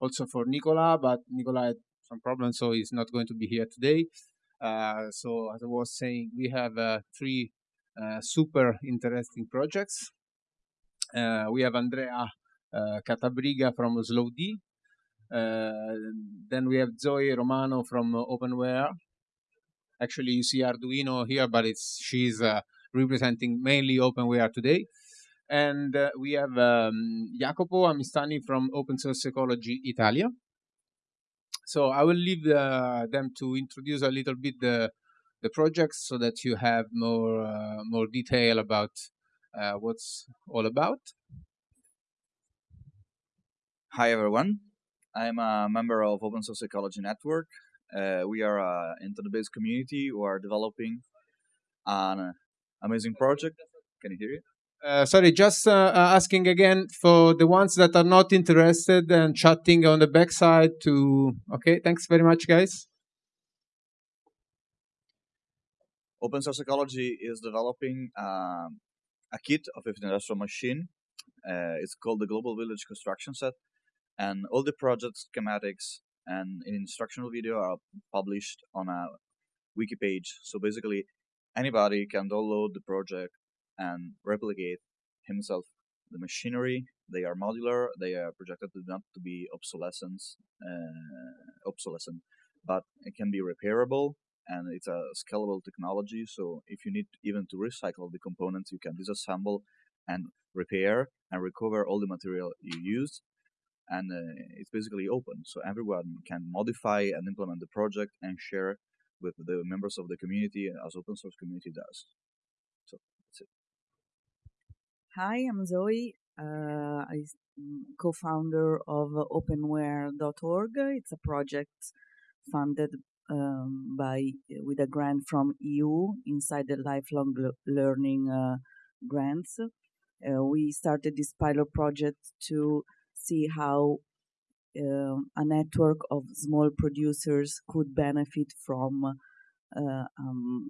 also for Nicola, but Nicola had some problems, so he's not going to be here today. Uh, so as I was saying, we have uh, three uh, super interesting projects. Uh, we have Andrea uh, Cattabriga from Slowd. Uh, then we have Zoe Romano from Openwear. Actually, you see Arduino here, but it's she's representing mainly Openwear today. And we have um, Jacopo Amistani from Open Source Ecology Italia. So I will leave them to introduce a little bit the the projects so that you have more uh, more detail about uh, what's all about. Hi everyone, I'm a member of Open Source Ecology Network. Uh, we are an internet-based community who are developing an amazing project. Can you hear it? Uh, sorry, just uh, uh, asking again for the ones that are not interested and chatting on the backside to. Okay, thanks very much, guys. Open Source Ecology is developing um, a kit of an industrial machine. Uh, it's called the Global Village Construction Set, and all the project schematics and instructional video are published on a wiki page. So basically, anybody can download the project and replicate himself the machinery. They are modular. They are projected to not to be obsolescent, uh, obsolescent, but it can be repairable and it's a scalable technology. So if you need even to recycle the components, you can disassemble and repair and recover all the material you used. And uh, it's basically open, so everyone can modify and implement the project and share with the members of the community as open source community does. Hi, I'm Zoe. Uh, I'm co-founder of openwear.org. It's a project funded um, by with a grant from EU inside the lifelong learning uh, grants. Uh, we started this pilot project to see how uh, a network of small producers could benefit from um,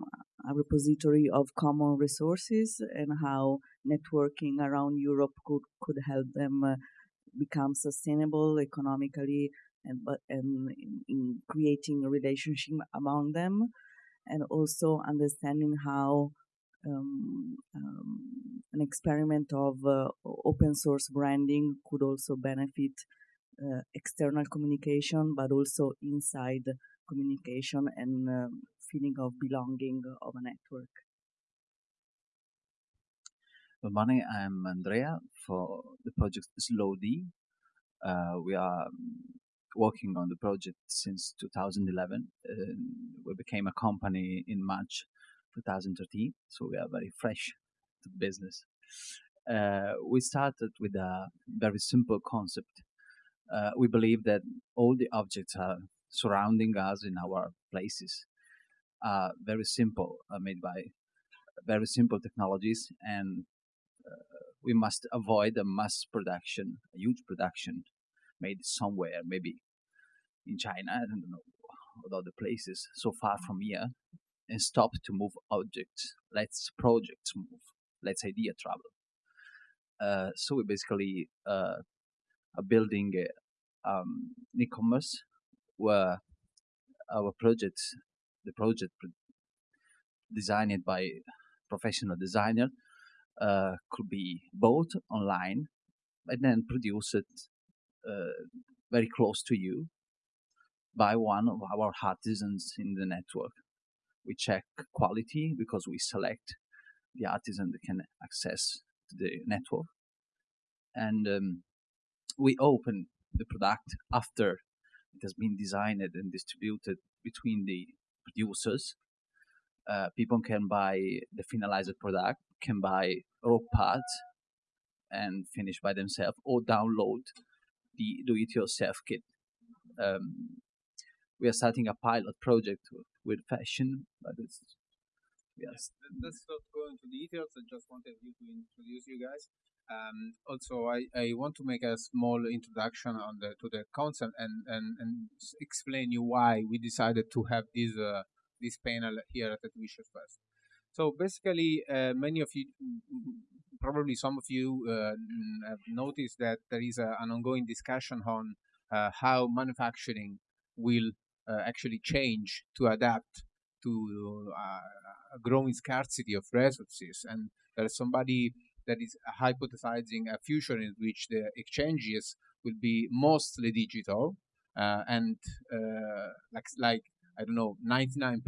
a repository of common resources and how networking around Europe could, could help them uh, become sustainable economically and but and in, in creating a relationship among them and also understanding how um, um, an experiment of uh, open source branding could also benefit uh, external communication, but also inside communication and um, feeling of belonging of a network. Good morning, I'm Andrea for the project Slowd. Uh, we are working on the project since 2011. Uh, we became a company in March 2013, so we are very fresh to business. Uh, we started with a very simple concept. Uh, we believe that all the objects are surrounding us in our places are very simple, are made by very simple technologies, and uh, we must avoid a mass production, a huge production made somewhere, maybe in China, I don't know, or other places so far from here, and stop to move objects. Let's projects move. Let's idea travel. Uh, so we basically uh, are building a, um, e-commerce where our projects, the project designed by professional designer, uh, could be bought online and then produced uh, very close to you by one of our artisans in the network. We check quality because we select the artisan that can access the network. And um, we open the product after it has been designed and distributed between the producers. Uh, people can buy the finalized product, can buy raw parts and finish by themselves, or download the do-it-yourself kit. Um, we are starting a pilot project with fashion, but it's yes. Let's not go into details. I just wanted you to introduce you guys. Um, also, I, I want to make a small introduction on the to the concept and, and, and explain you why we decided to have this uh, this panel here at OuiShare Fest. So basically, uh, many of you, probably some of you, uh, have noticed that there is a, an ongoing discussion on uh, how manufacturing will uh, actually change to adapt to uh, a growing scarcity of resources. And there's somebody that is hypothesizing a future in which the exchanges will be mostly digital uh, and uh, like like I don't know 99%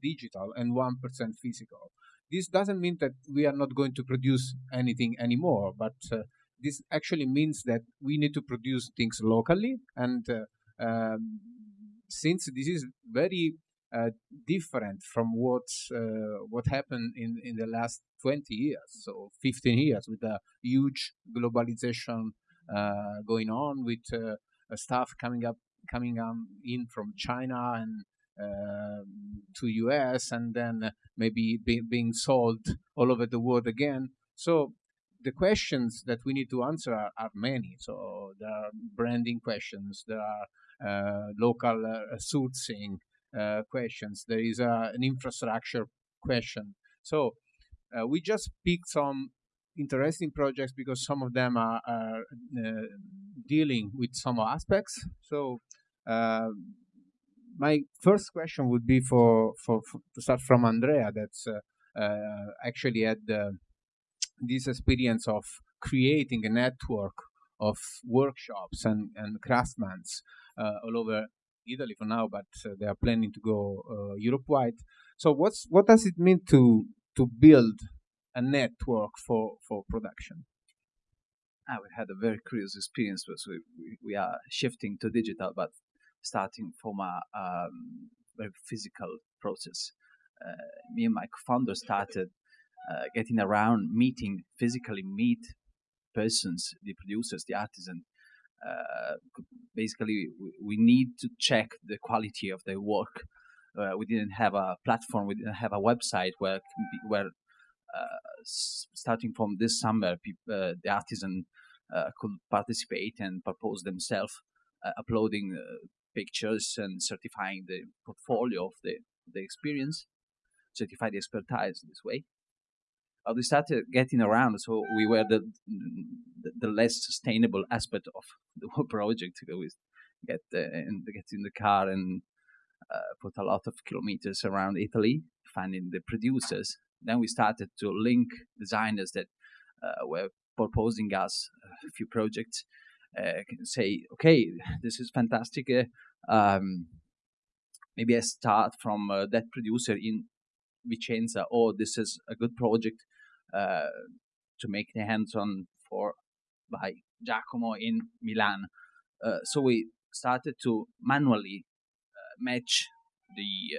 digital and 1% physical. This doesn't mean that we are not going to produce anything anymore, but uh, this actually means that we need to produce things locally and uh, um, since this is very different from what uh, what happened in, in the last 20 years, so 15 years, with a huge globalization uh, going on, with uh, stuff coming up coming um, in from China and um, to US, and then maybe be, being sold all over the world again. So the questions that we need to answer are, are many. So there are branding questions, there are uh, local uh, sourcing uh, questions, there is an infrastructure question. So we just picked some interesting projects because some of them are, are dealing with some aspects. So my first question would be for, for, for, to start from Andrea that's uh, uh, actually had uh, this experience of creating a network of workshops and, and craftsmen uh, all over Italy for now, but uh, they are planning to go uh, Europe wide. So what's what does it mean to to build a network for for production? Ah, we had a very curious experience because we, we, we are shifting to digital, but starting from a um, very physical process. Uh, me and my co-founder started uh, getting around, meeting physically, meet persons, the producers, the artisans, basically we need to check the quality of their work. Uh, we didn't have a platform, we didn't have a website where where uh, starting from this summer, the artisan could participate and propose themselves, uploading pictures and certifying the portfolio of the the experience, certify the expertise this way uh, we started getting around. So we were the, the, the less sustainable aspect of the whole project. We get uh, and get in the car and uh, put a lot of kilometers around Italy, finding the producers. Then we started to link designers that uh, were proposing us a few projects. Uh, say, okay, this is fantastic. Uh, um, maybe I start from that producer in Vicenza. Oh, this is a good project uh, to make the hands-on for by Giacomo in Milan. Uh, so we started to manually uh, match the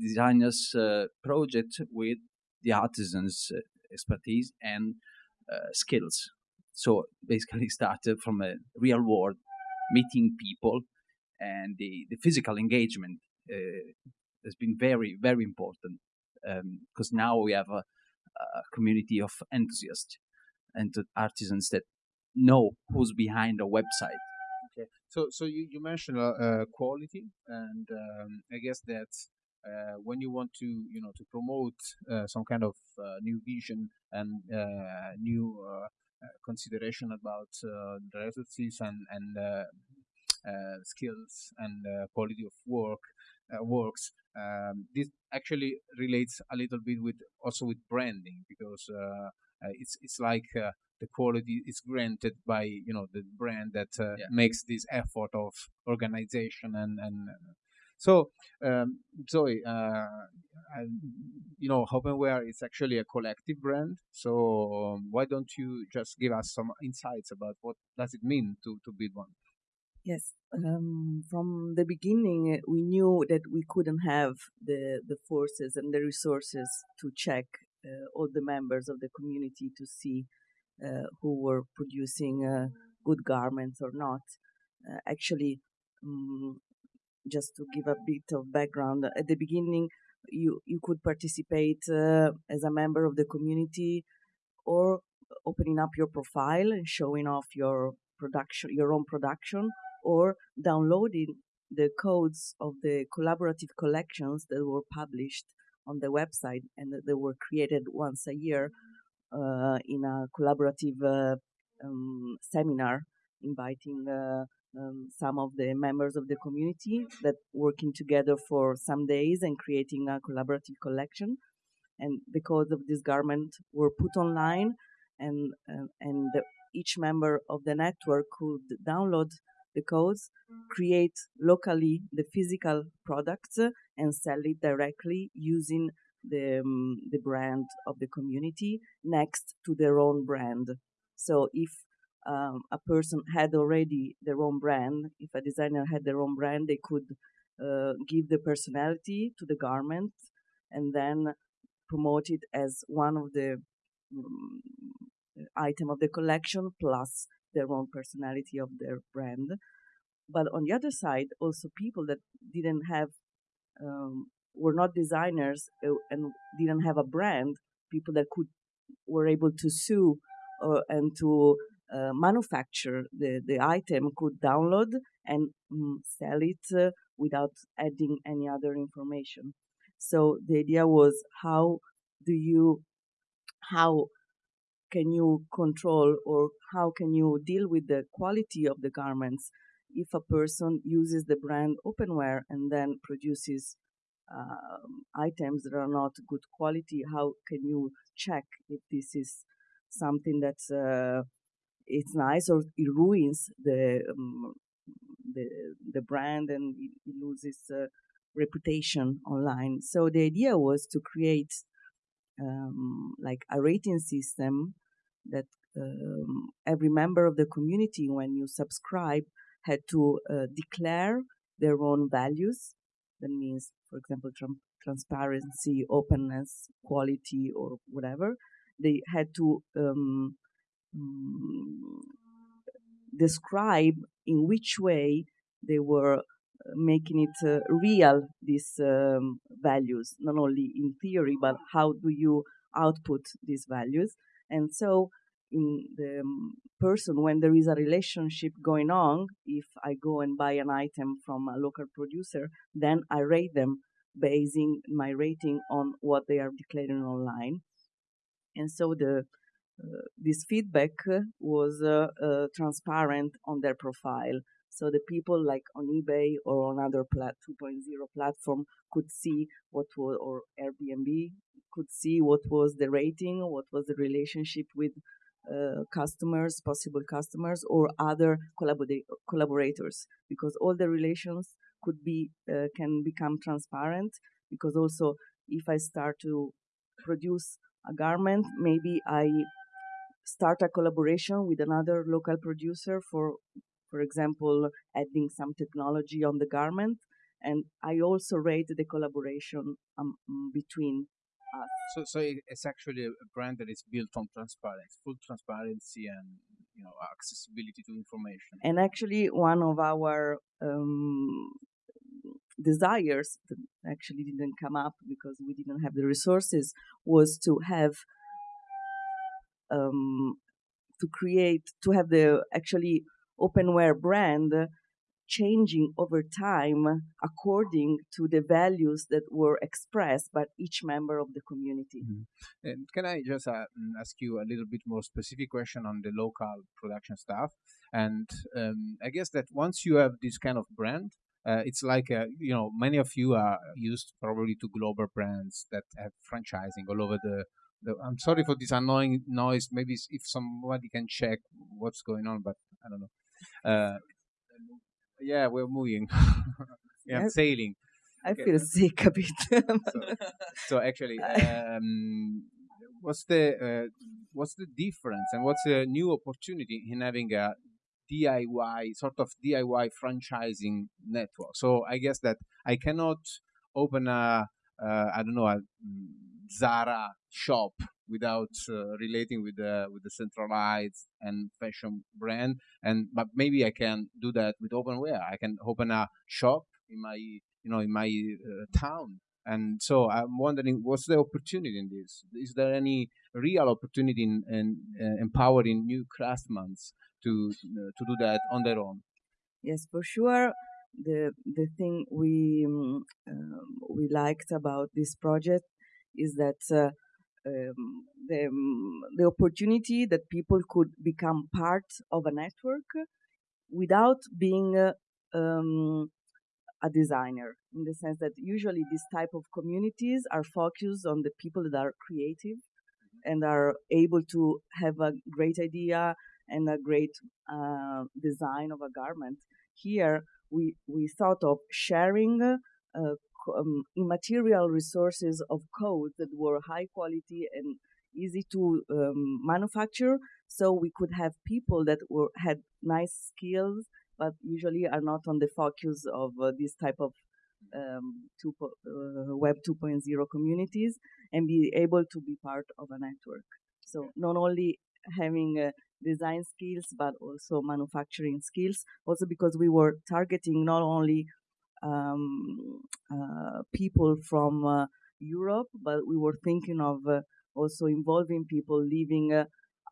designers' project with the artisans' expertise and skills. So basically, started from a real world meeting people and the, the physical engagement uh, has been very very important because um, now we have a community of enthusiasts and artisans that know who's behind a website. Okay. So, so you, you mentioned uh, uh, quality, and um, I guess that uh, when you want to, you know, to promote uh, some kind of uh, new vision and uh, new consideration about the resources and and skills and quality of work works, um, this actually relates a little bit with also with branding because uh, uh, it's it's like uh, the quality is granted by you know the brand that uh, yeah. makes this effort of organization and and uh, so um, Zoe, uh, you know Openwear is actually a collective brand. So um, why don't you just give us some insights about what does it mean to to build one? Yes, um, from the beginning, uh, we knew that we couldn't have the, the forces and the resources to check uh, all the members of the community to see uh, who were producing uh, good garments or not. Uh, actually, um, just to give a bit of background, at the beginning, you, you could participate uh, as a member of the community or opening up your profile and showing off your production, your own production, or downloading the codes of the collaborative collections that were published on the website and that they were created once a year uh, in a collaborative uh, um, seminar inviting uh, um, some of the members of the community that working together for some days and creating a collaborative collection. And the codes of this garment were put online, and uh, and the, each member of the network could download the codes, create locally the physical products, and sell it directly using the um, the brand of the community next to their own brand. So if um, a person had already their own brand, if a designer had their own brand, they could uh, give the personality to the garment and then promote it as one of the um, item of the collection plus their own personality of their brand. But on the other side, also people that didn't have, um, were not designers uh, and didn't have a brand, people that could were able to sue uh, and to uh, manufacture the, the item could download and mm, sell it uh, without adding any other information. So the idea was how do you, how can you control or how can you deal with the quality of the garments if a person uses the brand openwear and then produces um, items that are not good quality? How can you check if this is something that's uh, it's nice or it ruins the um, the the brand and it, it loses uh, reputation online? So the idea was to create um, like a rating system that um, every member of the community, when you subscribe, had to uh, declare their own values. That means, for example, tr- transparency, openness, quality, or whatever. They had to um, um, describe in which way they were making it uh, real these um, values not only in theory but how do you output these values. And so in the um, person when there is a relationship going on if i go and buy an item from a local producer then i rate them basing my rating on what they are declaring online. And so the uh, this feedback was uh, uh, transparent on their profile so the people like on eBay or on other plat 2.0 platform could see what was, or Airbnb could see what was the rating, what was the relationship with uh, customers, possible customers, or other collaborators, because all the relations could be uh, can become transparent. Because also, if I start to produce a garment, maybe I start a collaboration with another local producer for for example, adding some technology on the garment. And I also rate the collaboration um, between us. So, so it's actually a brand that is built on transparency, full transparency, and you know accessibility to information. And actually, one of our um, desires that actually didn't come up because we didn't have the resources was to have um, to create to have the actually openwear brand changing over time according to the values that were expressed by each member of the community. Mm-hmm. And can I just uh, mm, ask you a little bit more specific question on the local production stuff? And um, I guess that once you have this kind of brand, uh, it's like uh, you know many of you are used probably to global brands that have franchising all over the, the I'm sorry for this annoying noise. Maybe if somebody can check what's going on, but I don't know. Uh, yeah, we're moving. yeah, yes. sailing. I okay. feel sick a bit. so, so, actually, um, what's the uh, what's the difference and what's the new opportunity in having a DIY sort of DIY franchising network? So I guess that I cannot open a uh, I don't know a Zara shop without uh, relating with the with the centralized and fashion brand and but maybe i can do that with openwear. i can open a shop in my you know in my uh, town. And so i'm wondering what's the opportunity in this? Is there any real opportunity in, in uh, empowering new craftsmen to uh, to do that on their own? Yes for sure. The the thing we um, we liked about this project is that uh, um, the, um, the opportunity that people could become part of a network without being uh, um, a designer in the sense that usually these type of communities are focused on the people that are creative and are able to have a great idea and a great uh, design of a garment. Here, we, we thought of sharing uh, um, immaterial resources of code that were high quality and easy to um, manufacture. So we could have people that were had nice skills, but usually are not on the focus of uh, this type of um, two, uh, Web 2.0 communities and be able to be part of a network. So not only having uh, design skills but also manufacturing skills. Also because we were targeting not only um, uh, people from uh, Europe, but we were thinking of uh, also involving people living uh,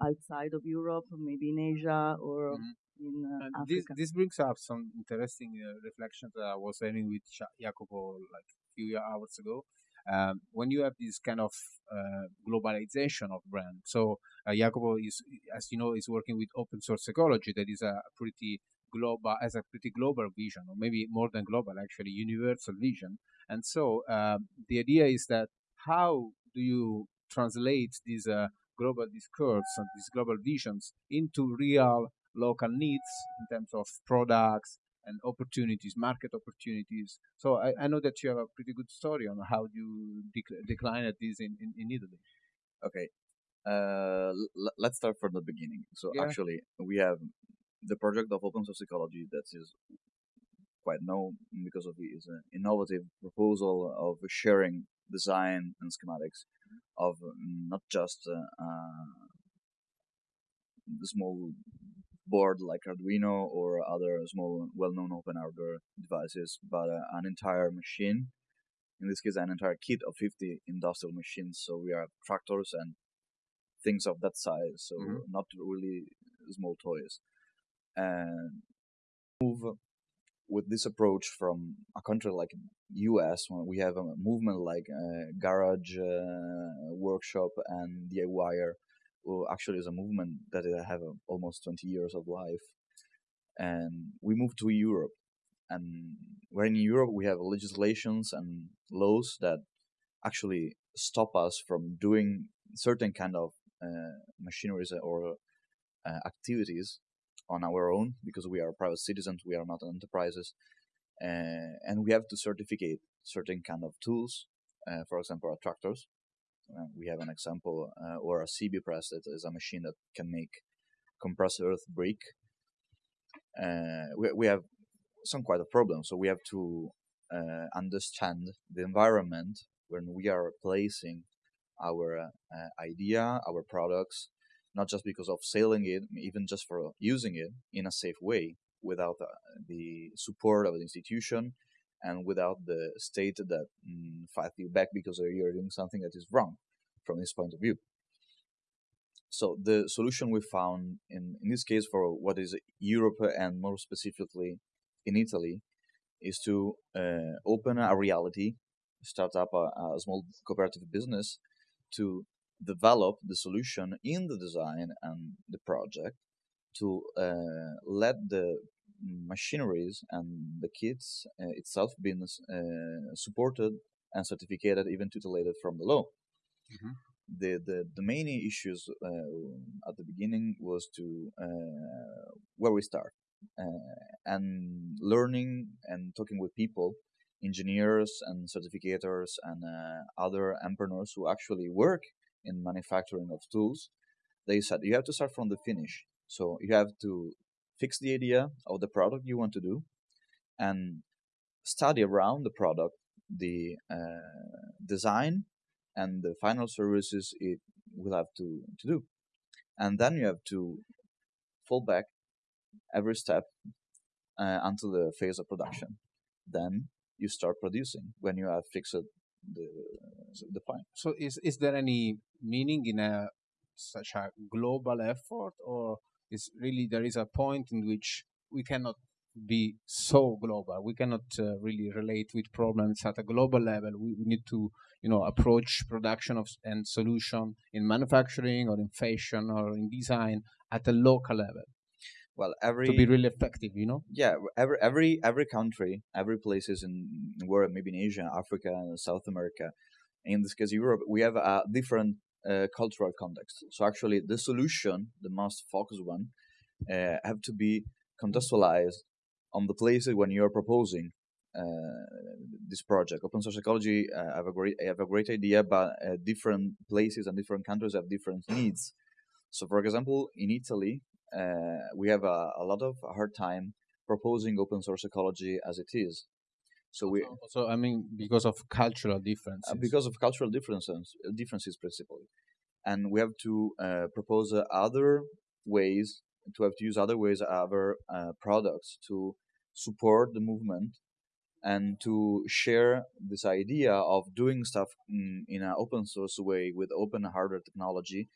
outside of Europe, maybe in Asia or Mhm. in uh, Africa. this this brings up some interesting uh, reflections that I was having with Jacopo like a few hours ago. Um, when you have this kind of uh, globalization of brand, so uh, Jacopo is, as you know, is working with open source ecology. That is a pretty global, as a pretty global vision, or maybe more than global, actually universal vision. And so um, the idea is that how do you translate these uh, global discourse and these global visions into real local needs in terms of products and opportunities, market opportunities. So I, I know that you have a pretty good story on how you dec- declined this in, in, in Italy. Okay. Uh, l- let's start from the beginning. So Yeah. actually, we have the project of open source ecology that is quite known because of it is an innovative proposal of sharing design and schematics of not just uh, uh, the small board like Arduino or other small well-known open hardware devices, but uh, an entire machine. In this case, an entire kit of 50 industrial machines. So we have tractors and things of that size. So Mhm. not really small toys. And move with this approach from a country like US, when we have a movement like uh, garage uh, workshop and DIYer, who actually is a movement that have uh, almost 20 years of life. And we moved to Europe. And where in Europe we have legislations and laws that actually stop us from doing certain kind of uh, machineries or uh, activities on our own because we are private citizens, we are not enterprises, uh, and we have to certificate certain kind of tools. Uh, for example, our tractors. Uh, we have an example, or a CEB press that is a machine that can make compressed earth brick. We, we have some quite a problem, so we have to understand the environment when we are placing our idea, our products, not just because of selling it, even just for using it in a safe way without uh, the support of the institution and without the state that mm, fight you back because you're doing something that is wrong from this point of view. So the solution we found in, in this case for what is Europe and more specifically in Italy is to uh, open a reality, start up a, a small cooperative business to develop the solution in the design and the project to uh, let the machineries and the kits uh, itself being uh, supported and certificated even tutelated from the law. Mhm. The, the the main issues uh, at the beginning was to uh, where we start uh, and learning and talking with people engineers and certificators and uh, other entrepreneurs who actually work in manufacturing of tools, they said you have to start from the finish. So you have to fix the idea of the product you want to do and study around the product, the uh, design, and the final services it will have to, to do. And then you have to fall back every step uh, until the phase of production. Then you start producing when you have fixed the, the point. So is is there any meaning in a such a global effort, or is really there is a point in which we cannot be so global? We cannot uh, really relate with problems at a global level. We, we need to you know approach production of and solution in manufacturing or in fashion or in design at a local level. Well, every to be really effective. You know. yeah every every every country every places in in world maybe in asia africa south america in this case europe we have a different uh, cultural context so actually the solution the most focused one uh, have to be contextualized on the places when you're proposing uh, this project open source ecology uh, have a great have a great idea but uh, different places and different countries have different needs so for example in italy we have a, a lot of hard time proposing open source ecology as it is. So we, So I mean, because of cultural differences. uh, because of cultural differences, differences principally, and we have to uh, propose uh, other ways to have to use other ways, other uh, products to support the movement and to share this idea of doing stuff in, in an open source way with open hardware technology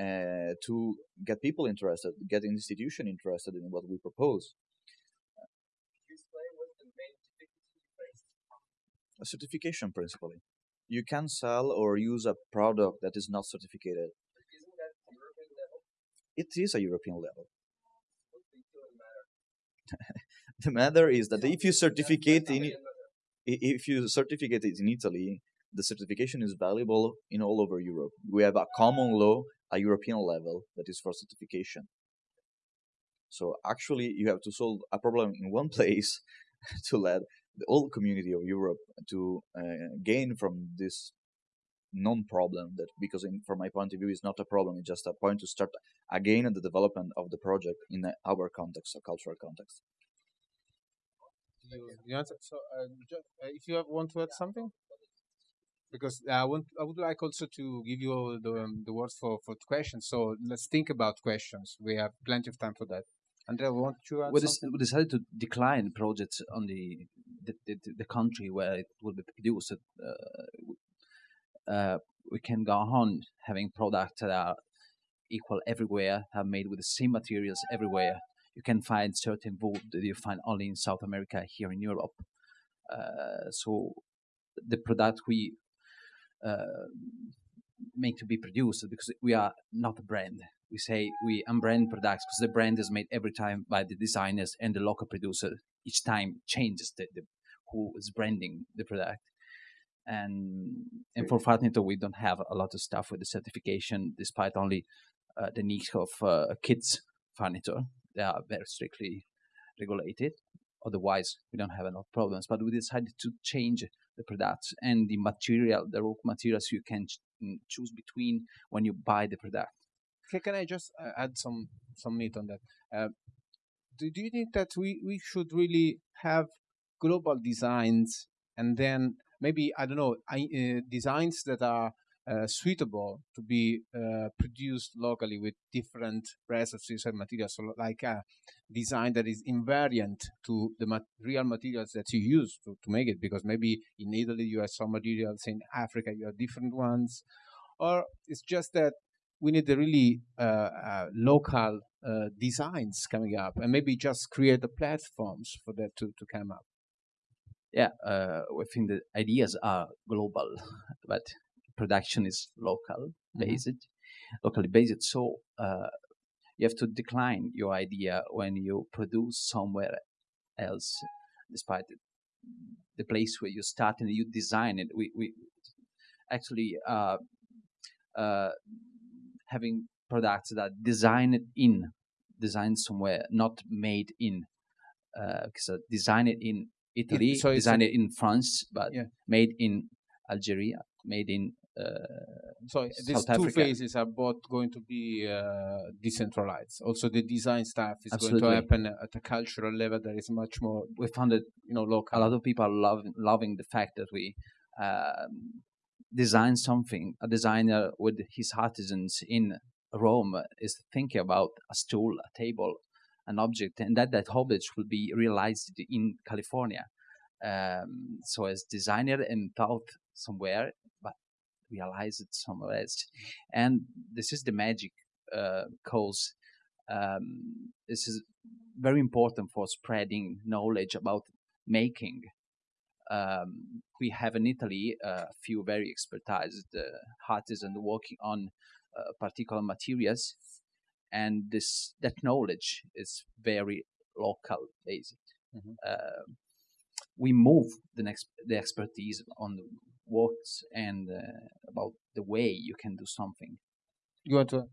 uh, to get people interested, get institution interested in what we propose. A certification principally. You can sell or use a product that is not certificated. It is a European level. the matter is that if you certificate in if you certificate it in Italy, the certification is valuable in all over Europe. We have a common law, a European level that is for certification. So actually, you have to solve a problem in one place to let the whole community of Europe to uh, gain from this non-problem that because in, from my point of view is not a problem it's just a point to start again the development of the project in our context a cultural context You, you answer. So, uh, ju- uh, if you have, want to add something, because I want, I would like also to give you the um, the words for for questions. So let's think about questions. We have plenty of time for that. Andrea, want you add we, something? we decided to decline projects on the the, the, the country where it will be produced. Uh, uh, we can go on having products that are equal everywhere, are made with the same materials everywhere. You can find certain wood that you find only in South America, here in Europe. Uh, so the product we uh, make to be produced because we are not a brand. We say we unbrand products because the brand is made every time by the designers and the local producer. Each time changes the, the who is branding the product. And and for Fatnito, we don't have a lot of stuff with the certification, despite only uh, the niche of uh, kids furniture. They are very strictly regulated. Otherwise, we don't have enough problems. But we decided to change the products and the material, the raw materials you can mm, choose between when you buy the product. Can, can I just uh, add some some meat on that? Uh, do, do you think that we, we should really have global designs and then maybe I don't know I, uh, designs that are uh, suitable to be uh, produced locally with different resources and materials, so like a design that is invariant to the mat- real materials that you use to, to make it. Because maybe in Italy you have some materials, in Africa you have different ones, or it's just that we need the really uh, uh, local uh, designs coming up, and maybe just create the platforms for that to, to come up. Yeah, uh, I think the ideas are global, but production is local Mhm. based, locally based. So uh, you have to decline your idea when you produce somewhere else, despite the place where you start and you design it. We we actually uh, uh, having products that designed in, designed somewhere, not made in. Uh, so design it in Italy, so it's design a- it in France, but Yeah. made in Algeria, made in uh, So these South two Africa. phases are both going to be uh, decentralized. Also, the design stuff is going to happen at a cultural level that is much more, we found that you know, local. a lot of people are loving, loving the fact that we um, design something. A designer with his artisans in Rome is thinking about a stool, a table, an object, and that that object will be realized in California. Um, so as designer and thought somewhere, realize it somewhere else. And this is the magic uh, cause. Um, this is very important for spreading knowledge about making. Um, we have in Italy uh, a few very expertized uh, artisans working on uh, particular materials, and this that knowledge is very local based. Mhm. Uh, we move the next the expertise on the works and uh, about the way you can do something. You want to?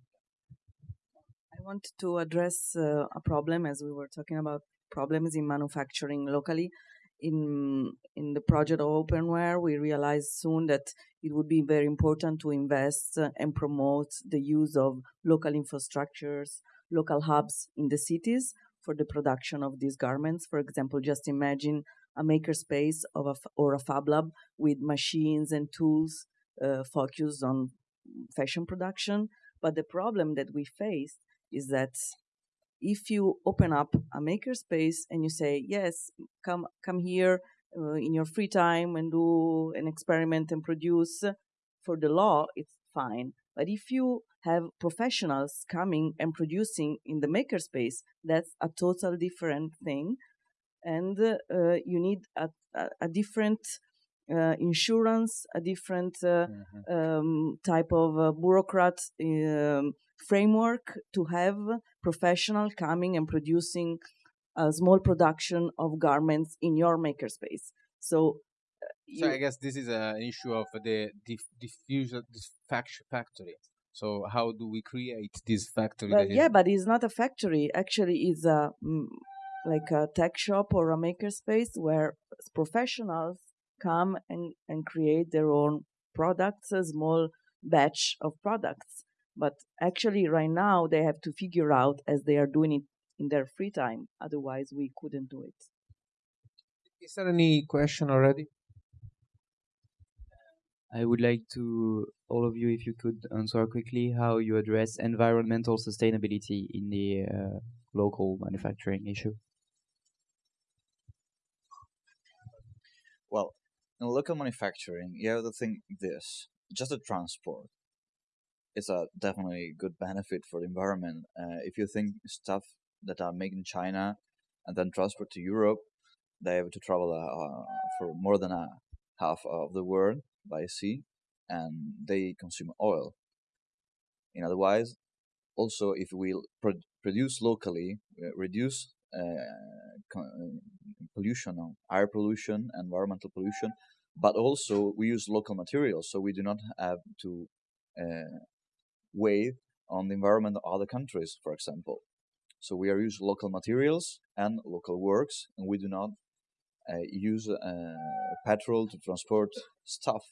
I want to address uh, a problem as we were talking about problems in manufacturing locally. In in the project of openwear, we realized soon that it would be very important to invest uh, and promote the use of local infrastructures, local hubs in the cities for the production of these garments. For example, just imagine a makerspace of a or a fab lab with machines and tools uh, focused on fashion production. But the problem that we face is that if you open up a makerspace and you say yes come come here uh, in your free time and do an experiment and produce for the law it's fine but if you have professionals coming and producing in the makerspace that's a total different thing and uh, you need a, a, a different uh, insurance a different uh, Mhm. um, type of uh, bureaucrat um, framework to have professional coming and producing a small production of garments in your makerspace. So, uh, So I guess this is a- an issue of the dif- diffusion factory. So how do we create this factory? but that is- yeah, but it's not a factory. Actually, it's a mm, like a tech shop or a makerspace where professionals come and, and create their own products, a small batch of products. But actually, right now, they have to figure out as they are doing it in their free time. Otherwise, we couldn't do it. Is there any question already? I would like to all of you, if you could answer quickly, how you address environmental sustainability in the uh, local manufacturing issue. Well, in local manufacturing, you have to think this: just the transport is a definitely good benefit for the environment. Uh, if you think stuff that are made in China and then transport to Europe, they have to travel uh, uh, for more than a half of the world by sea, and they consume oil. In otherwise, also if we pro- produce locally, uh, reduce pollution, uh, air pollution, environmental pollution, but also we use local materials, so we do not have to uh, weigh on the environment of other countries, for example. So we are use local materials and local works, and we do not uh, use uh, petrol to transport stuff.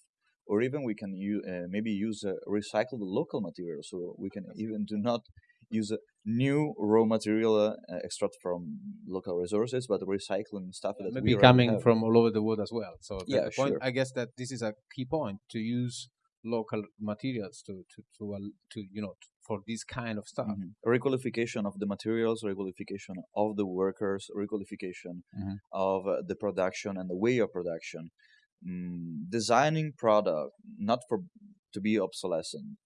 Or even we can uh, maybe use uh, recycled local materials. So we can even do not use new raw material uh, extract from local resources, but recycling stuff that Maybe coming from all over the world as well. So the- Yeah, the point, sure. I guess that this is a key point to use local materials to to to, al- to you know for this kind of stuff. Mhm. Requalification of the materials, requalification of the workers, requalification Mhm. of uh, the production and the way of production. Mm, designing product not for to be obsolescent,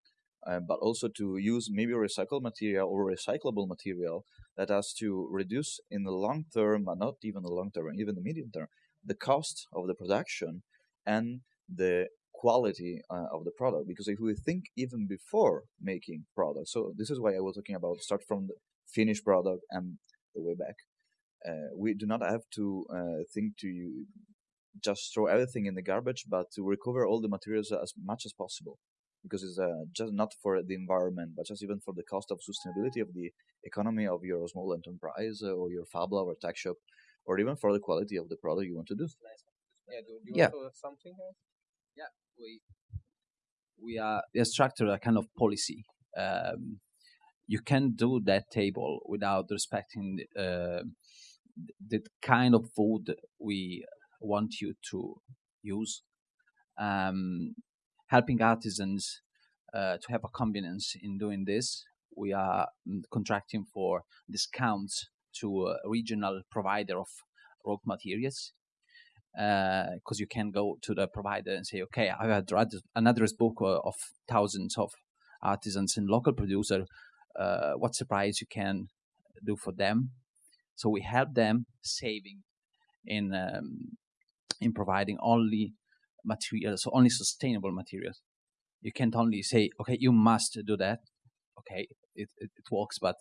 uh, but also to use maybe recycled material or recyclable material that has to reduce in the long term, but not even the long term, even the medium term, the cost of the production and the quality uh, of the product. Because if we think even before making products, so this is why I was talking about start from the finished product and the way back. Uh, we do not have to uh, think to just throw everything in the garbage, but to recover all the materials as much as possible. Because it's uh, just not for the environment, but just even for the cost of sustainability of the economy of your small enterprise uh, or your fab lab or tech shop, or even for the quality of the product you want to do. Yeah. Do you Yeah. want to something? else? we we are we are structured a kind of policy. Um, you can do that table without respecting uh, the kind of food we want you to use. Um, helping artisans uh, to have a convenience in doing this, we are mm, contracting for discounts to a regional provider of raw materials because you can go to the provider and say, okay, I have an address book uh, of thousands of artisans and local producer. Uh, what's the price you can do for them? So we help them saving in um, in providing only materials, so only sustainable materials. You can't only say, okay, you must do that. Okay, it, it, it works, but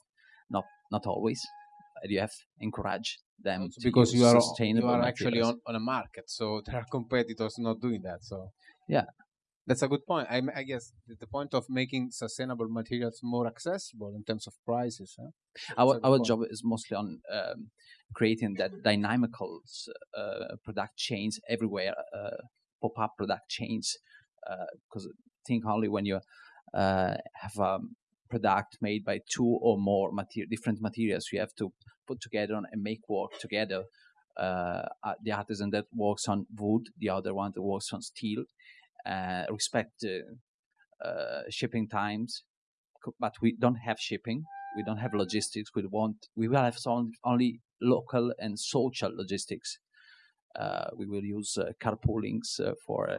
not not always. And you have to encourage them Also because you are sustainable you are actually materials. on, on a market, so there are competitors not doing that. So Yeah. that's a good point. I, I guess the, the point of making sustainable materials more accessible in terms of prices. Huh? our our point. job is mostly on um, creating that dynamical uh, product chains everywhere, uh, pop up product chains. Because think only when you uh, have a product made by two or more different materials, you have to put together and make work together. Uh, uh, the artisan that works on wood, the other one that works on steel, uh, respect uh, uh, shipping times, but we don't have shipping we don't have logistics. We want we will have only local and social logististics. Uh, we will use uh, carpoolings uh, for uh,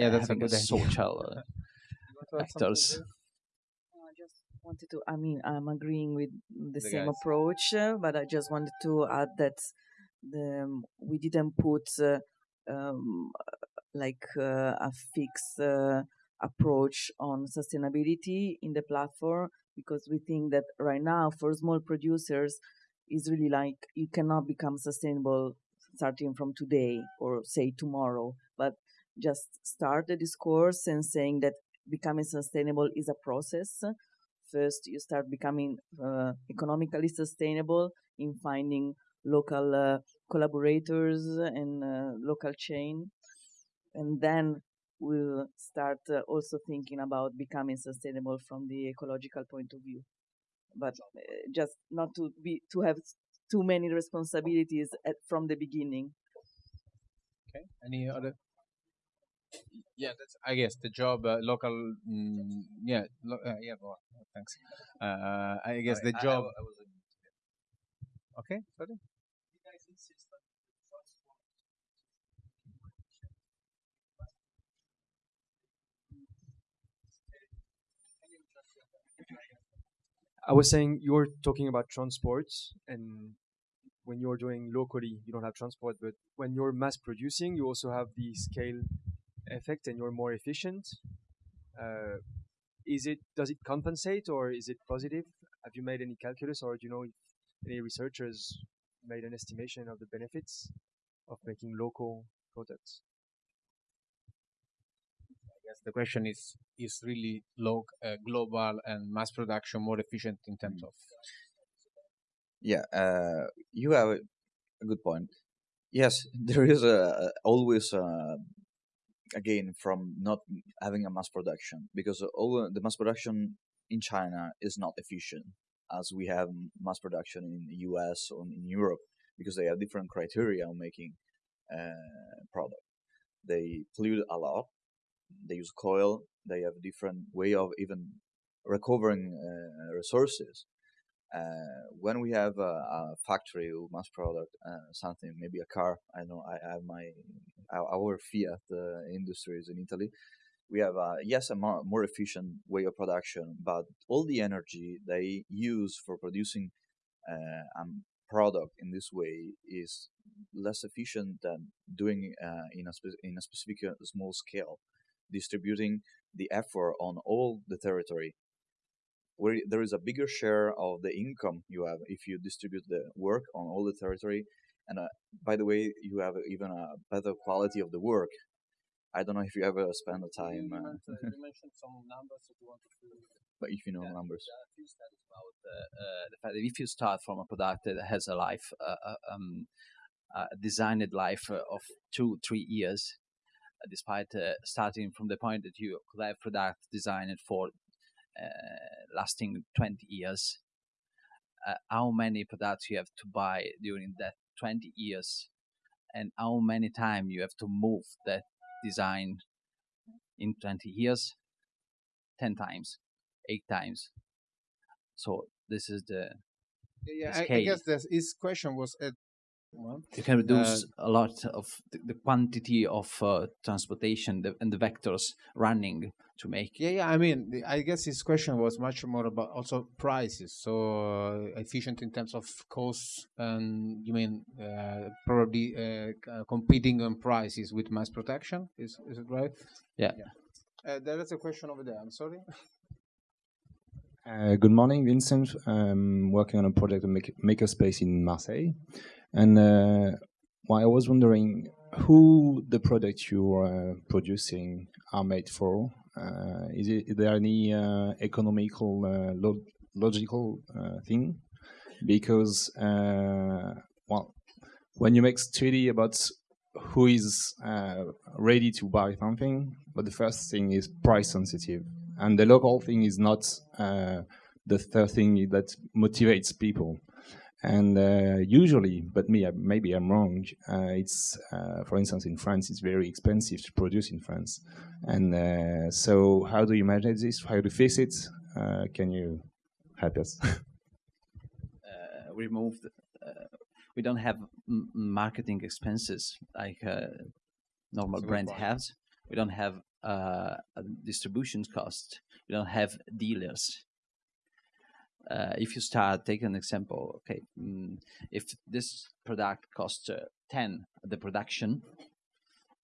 Yeah, that's having a, good social uh, vectors. I just wanted to, I mean, I'm agreeing with the, The same guys. approach, uh, but I just wanted to add that the, um, we didn't put uh, um, like uh, a fixed uh, approach on sustainability in the platform because we think that right now for small producers is really like you cannot become sustainable starting from today or say tomorrow, but just start the discourse and saying that becoming sustainable is a process. First, you start becoming uh, economically sustainable in finding local uh, collaborators and uh, local chain, and then we'll start uh, also thinking about becoming sustainable from the ecological point of view. But uh, just not to be to have too many responsibilities at, from the beginning. Okay. Any other? Yeah, that's I guess the job uh, local. Mm, yeah, lo- uh, yeah. Go on. Thanks. Uh, I guess the job. okay. Sorry. I was saying you were talking about transport, and when you're doing locally, you don't have transport. But when you're mass producing, you also have the scale effect, and you're more efficient. Uh, is it does it compensate, or is it positive? Have you made any calculus, or do you know if any researchers made an estimation of the benefits of making local products? I guess the question is: Is really low, uh, global and mass production more efficient in terms of? Yeah, uh, you have a a good point. Yes, there is a, a- always uh, again from not having a mass production because all the mass production in China is not efficient as we have mass production in the U.S. or in Europe because they have different criteria on making uh, product. They pollute a lot. They use coal. They have a different way of even recovering uh, resources uh, when we have a, a factory with mass product, uh, something maybe a car. I know I have my our, Fiat uh, industries in Italy. We have a yes a more, more efficient way of production, but all the energy they use for producing uh, a product in this way is less efficient than doing uh, in a spe- in a specific small scale, distributing the effort on all the territory where there is a bigger share of the income you have if you distribute the work on all the territory. And uh, by the way, you have even a better quality of the work. I don't know if you ever spend the time, uh, you mentioned some numbers that you wanted to. but if you know Yeah. numbers. There are a few studies about uh, uh, the fact that if you start from a product that has a life, uh, uh, um, a designed life uh, of two, three years, despite uh, starting from the point that you could have product designed for lasting 20 years, uh, how many products you have to buy during that 20 years, and how many time you have to move that design in 20 years? 10 times, 8 times. So this is the Yeah, the I, I guess this his question was at. Well, you can reduce a lot of the, the quantity of uh, transportation the, and the vectors running to make Yeah, yeah. I mean, the- I guess his question was much more about also prices. So uh, efficient in terms of costs, and you mean uh, probably uh, uh, competing on prices with mass production? Is is it right? Yeah. Uh, there is a question over there. I'm sorry. Uh, good morning, Vincent. I'm working on a project of make- makerspace in Marseille, and uh, well, I was wondering who the products you are producing are made for. Uh, is, it, is there any uh, economical, lo- logical thing? Because well, when you make study about who is uh, ready to buy something, but the first thing is price sensitive, and the local thing is not uh, the third thing that motivates people. And uh, usually, but me, maybe I'm wrong. Uh, it's, uh, for instance, in France, it's very expensive to produce in France. And uh, so, how do you manage this? How do you fix it? Uh, can you help us? uh, removed. Uh, we don't have m- marketing expenses like a normal That's a brand has. We don't have uh, distribution costs. We don't have dealers. Uh, if you start, take an example. Okay, mm, if this product costs uh, ten the production,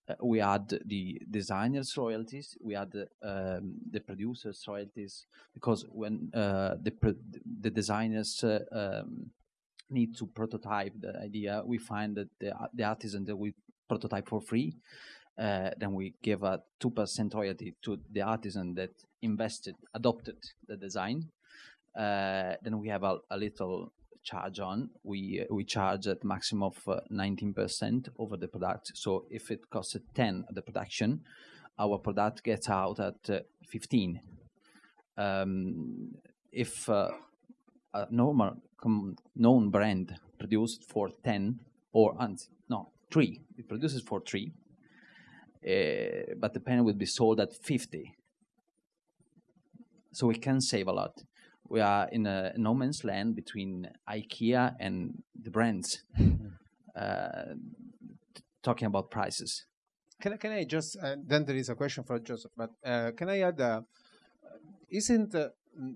uh, we add the designers royalties, we add the, um, the producers royalties, because when uh, the the designers uh, um, need to prototype the idea, we find that the the artisan that we prototype for free, then we give a two percent royalty to the artisan that invested, adopted the design. Uh, then we have a, little charge on. We we charge at maximum of uh, nineteen percent over the product. So if it costs ten at the production, our product gets out at uh, fifteen. Um, if a normal known brand produced for 10 or no 3 it produces for 3 uh, but the pen will be sold at 50 so we can save a lot we are in a no man's land between ikea and the brands. Uh, talking about prices. Can I, can I just, uh, then there is a question for Joseph, but uh, can I add, uh, isn't, uh,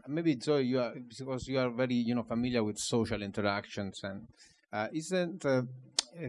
maybe Zoe, you are, because you are very, you know, familiar with social interactions and uh, isn't uh,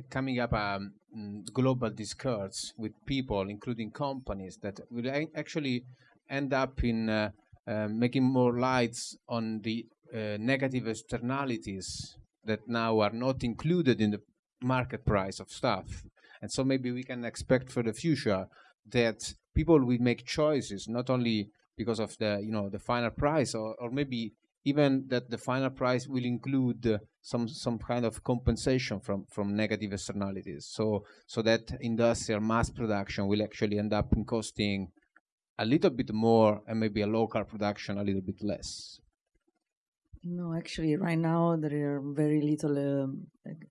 coming up a um, global discourse with people, including companies, that will actually end up in making more lights on the uh, negative externalities that now are not included in the market price of stuff. And so maybe we can expect for the future that people will make choices not only because of the you know the final price or, or maybe even that the final price will include uh, some some kind of compensation from from negative externalities so so that industrial mass production will actually end up in costing a little bit more and maybe a local production a little bit less. No, actually, right now there are very little, um,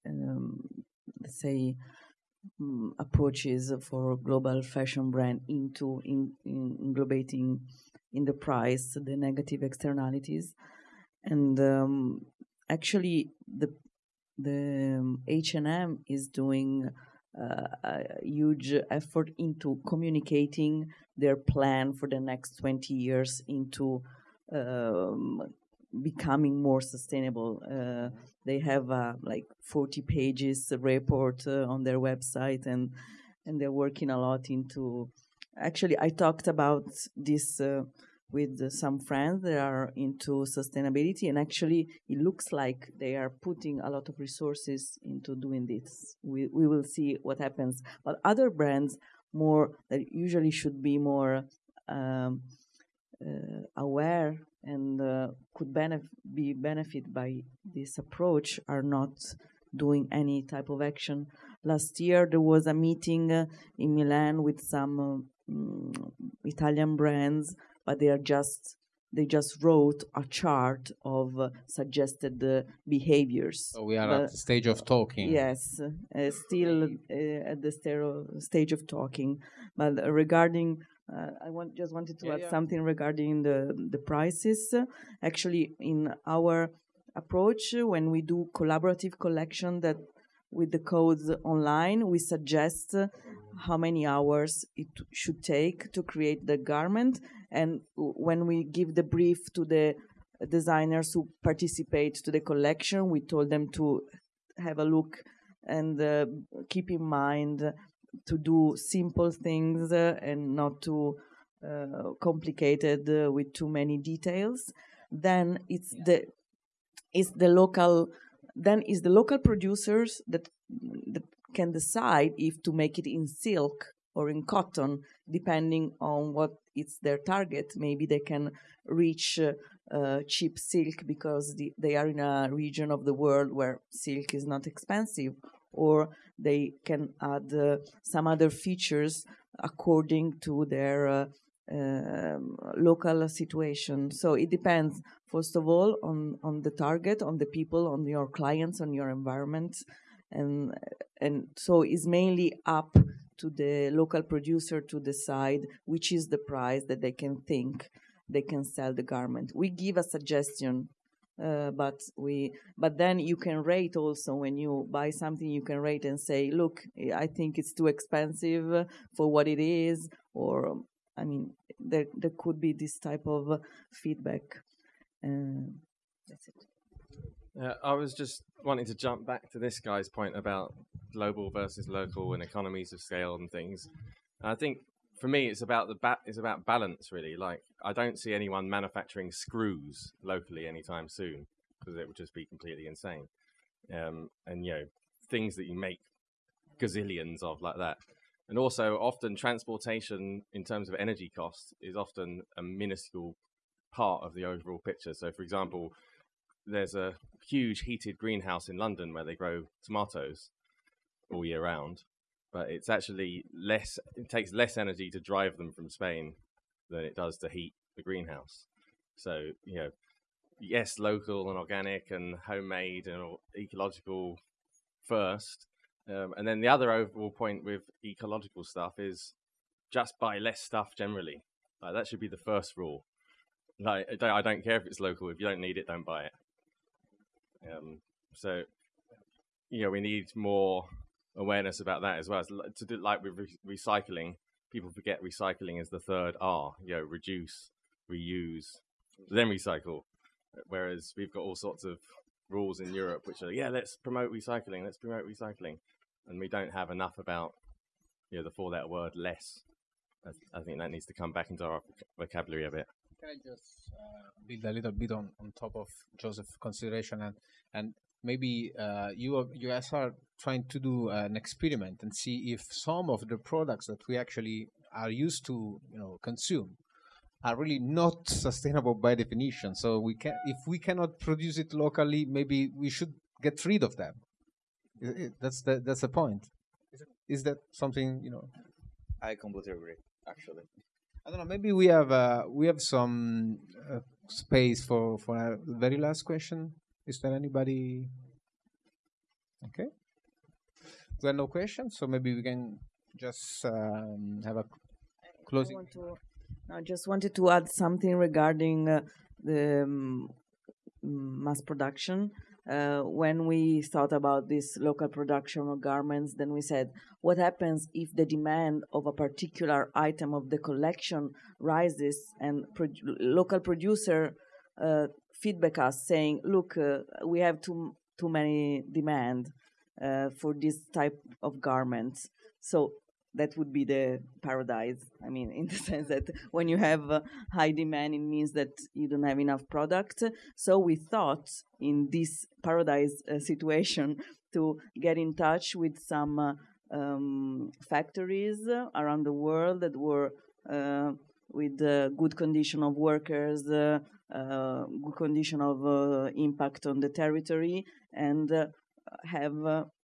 um, let's say, mm, approaches for global fashion brand into in, in englobating in the price the negative externalities, and um, actually the the H and M is doing uh, a huge effort into communicating their plan for the next twenty years into um, becoming more sustainable. Uh, they have uh, like 40 pages report uh, on their website, and and they're working a lot into. Actually, I talked about this uh, with some friends that are into sustainability, and actually, it looks like they are putting a lot of resources into doing this. We we will see what happens. But other brands, more that usually should be more. Um, uh, aware and uh, could benef- be benefit by this approach are not doing any type of action. Last year there was a meeting uh, in Milan with some uh, mm, Italian brands, but they are just they just wrote a chart of uh, suggested uh, behaviors. so we are But- at the stage of talking Yes, uh, still uh, at the stero- stage of talking. But uh, regarding, uh, I want just wanted to Yeah, add yeah. something regarding the the prices. Actually, in our approach, when we do collaborative collection, that with the codes online, we suggest how many hours it should take to create the garment, and when we give the brief to the designers who participate to the collection, we told them to have a look and uh, keep in mind to do simple things uh, and not too uh, complicated uh, with too many details. then it's the it's the local then it's the local producers that that can decide if to make it in silk or in cotton, depending on what it's their target. Maybe they can reach uh, uh, cheap silk because the, they are in a region of the world where silk is not expensive, or they can add uh, some other features according to their uh, um, local situation. So it depends, first of all, on, on the target, on the people, on your clients, on your environment. And, and so it's mainly up to the local producer to decide which is the price that they can think they can sell the garment. We give a suggestion, uh, but we but then you can rate also when you buy something you can rate and say, look, I think it's too expensive for what it is, or I mean there there could be this type of feedback. Uh, that's it. Uh, I was just wanting to jump back to this guy's point about global versus local and economies of scale and things. And I think for me, it's about the ba- it's about balance really. Like I don't see anyone manufacturing screws locally anytime soon because it would just be completely insane. Um, and you know things that you make gazillions of like that. And also, often transportation in terms of energy costs is often a minuscule part of the overall picture. So, for example, there's a huge heated greenhouse in London where they grow tomatoes all year round, but it's actually less. It takes less energy to drive them from Spain than it does to heat the greenhouse. So you know, yes, local and organic and homemade and ecological first, um, and then the other overall point with ecological stuff is just buy less stuff generally. Like that should be the first rule. Like I don't, care if it's local. If you don't need it, don't buy it. Um, so, you know, we need more awareness about that as well. To do like with re- recycling, people forget recycling is the third R. You know, reduce, reuse, then recycle. Whereas we've got all sorts of rules in Europe which are yeah, let's promote recycling, let's promote recycling, and we don't have enough about you know the four-letter word less. I, I think that needs to come back into our vocabulary a bit. Can I just uh, build a little bit on, on top of Joseph's consideration and and maybe uh, you are, you guys are trying to do an experiment and see if some of the products that we actually are used to you know consume are really not sustainable by definition. So we can if we cannot produce it locally, maybe we should get rid of them. That's the that's the point. Is that something you know? I completely agree. Actually, I don't know. Maybe we have uh, we have some uh, space for for a very last question. Is there anybody? Okay. There are no questions, so maybe we can just um, have a closing. I, just wanted to add something regarding uh, the um, mass production. Uh, when we thought about this local production of garments, then we said, what happens if the demand of a particular item of the collection rises and local producer uh, feedback us saying, look, uh, we have too too many demand uh, for this type of garments. So that would be the paradise. I mean, in the sense that when you have uh, high demand, it means that you don't have enough product. So we thought in this paradise uh, situation to get in touch with some uh, um, factories around the world that were uh, with good condition of workers, uh, uh, good condition of uh, impact on the territory, and have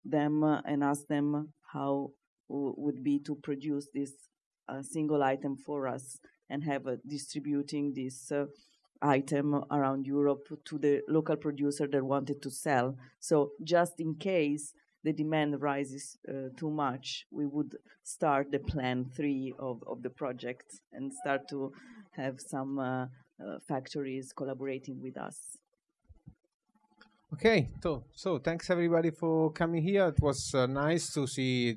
them and ask them how would be to produce this single item for us and have distributing this item around Europe to the local producer that wanted to sell. So just in case the demand rises uh, too much, we would start the plan three of, of the project and start to have some uh, uh, factories collaborating with us. Okay, so so thanks everybody for coming here. It was uh, nice to see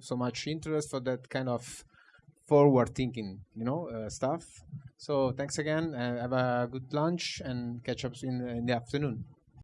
so much interest for that kind of forward thinking, you know, uh, stuff. So thanks again. have a good lunch and catch up in, in the afternoon.